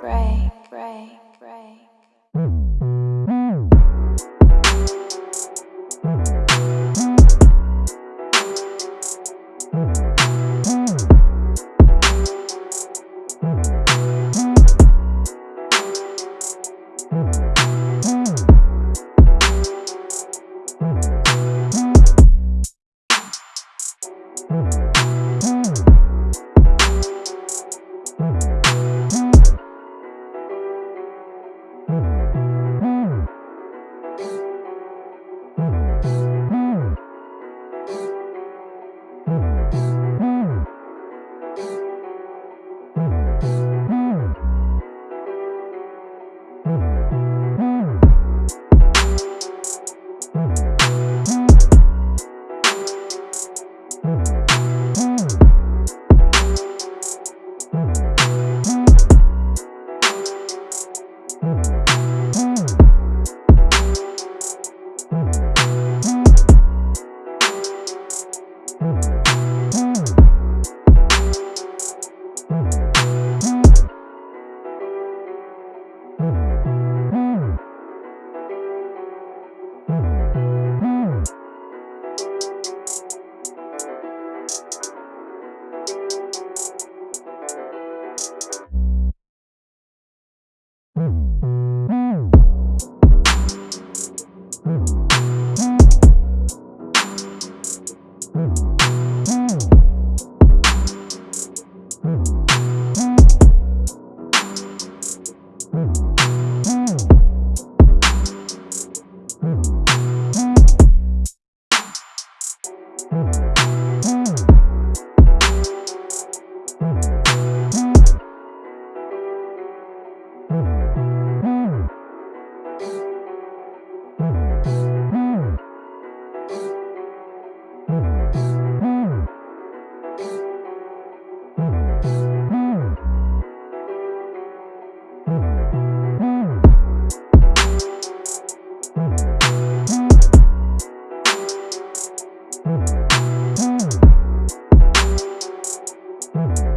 break, break, break. Mm-hmm. Podcast.